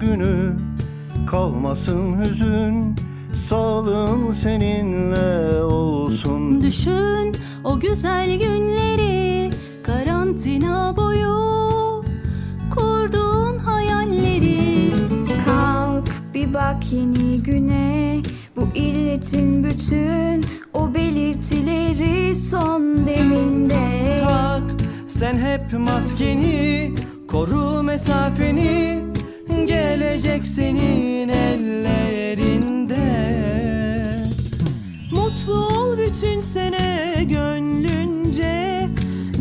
günü. Kalmasın hüzün Sağlığın seninle olsun. Düşün o güzel günleri Karantina boyu Kurduğun hayalleri. Kalk bir bak yeni güne. Bu illetin bütün o belirtileri son deminde. Tak sen hep maskeni Koru mesafeni Gelecek senin ellerinde. Mutlu ol bütün sene gönlünce.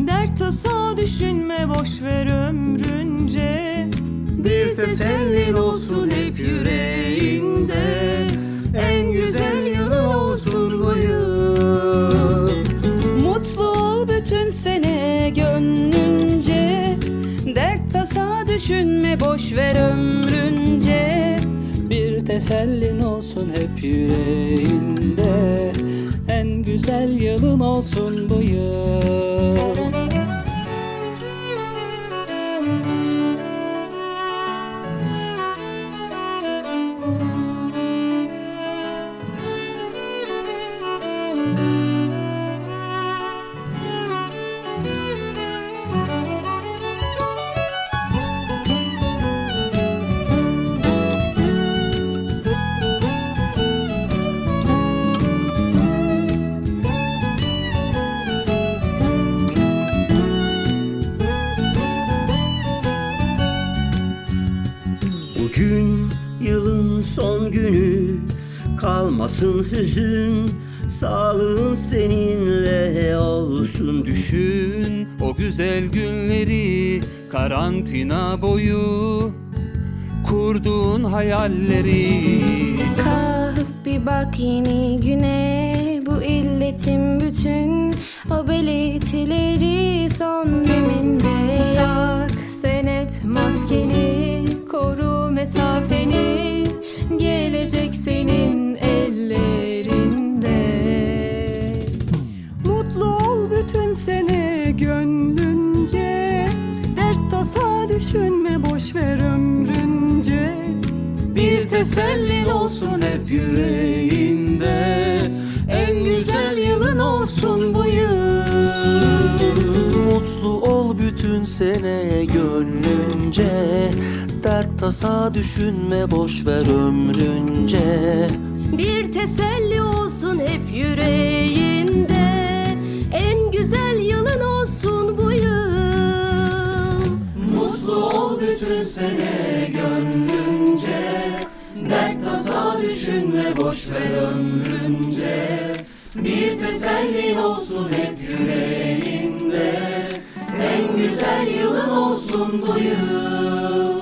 Dert tasa düşünme boş ver ömrünce. Bir tesellin olsun hep yüreğinde. En güzel yılın olsun bu yıl. Mutlu ol bütün sene gönlünce. Dert tasa düşünme boş ver ömrünce tesellin olsun hep yüreğinde En güzel yılın olsun bu yıl Bugün yılın son günü. Kalmasın hüzün Sağlığın seninle olsun. Düşün o güzel günleri karantina boyu. Kurduğun hayalleri. Kalk bir bak yeni güne. Bu illetin bütün mesafeni Gelecek senin ellerinde. Mutlu ol bütün sene gönlünce. Dert tasa düşünme boş ver ömrünce. Bir tesellin olsun hep yüreğinde. En güzel yılın olsun bu yıl Mutlu ol bütün sene gönlünce. Dert tasa düşünme boş ver ömrünce. Bir teselli olsun hep yüreğinde En güzel yılın olsun bu yıl. Mutlu ol bütün sene gönlünce. Dert tasa düşünme boş ver ömrünce. Bir tesellin olsun hep yüreğinde en güzel yılım olsun bu yıl.